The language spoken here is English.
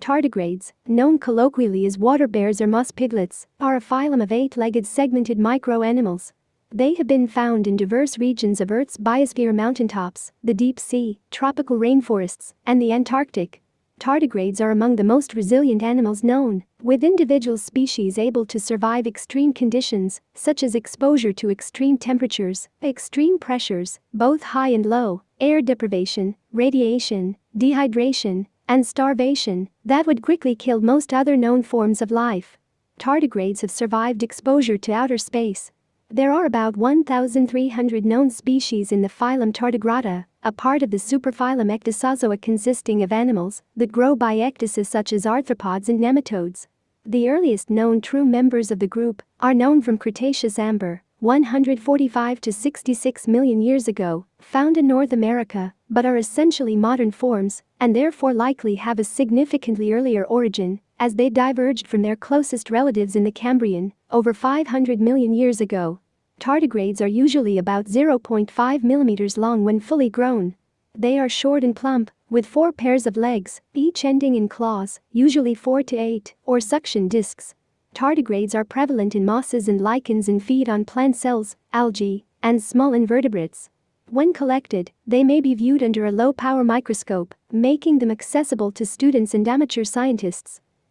Tardigrades, known colloquially as water bears or moss piglets, are a phylum of eight-legged segmented microanimals. They have been found in diverse regions of Earth's biosphere mountaintops, the deep sea, tropical rainforests, and the Antarctic. Tardigrades are among the most resilient animals known, with individual species able to survive extreme conditions, such as exposure to extreme temperatures, extreme pressures, both high and low, air deprivation, radiation, dehydration, and starvation that would quickly kill most other known forms of life. Tardigrades have survived exposure to outer space. There are about 1,300 known species in the phylum Tardigrada, a part of the superphylum Ecdysozoa consisting of animals that grow by ecdysis such as arthropods and nematodes. The earliest known true members of the group are known from Cretaceous amber, 145 to 66 million years ago, found in North America, but are essentially modern forms and therefore likely have a significantly earlier origin, as they diverged from their closest relatives in the Cambrian over 500 million years ago. Tardigrades are usually about 0.5 mm long when fully grown. They are short and plump, with four pairs of legs, each ending in claws, usually 4 to 8, or suction discs. Tardigrades are prevalent in mosses and lichens and feed on plant cells, algae, and small invertebrates. When collected, they may be viewed under a low-power microscope, making them accessible to students and amateur scientists.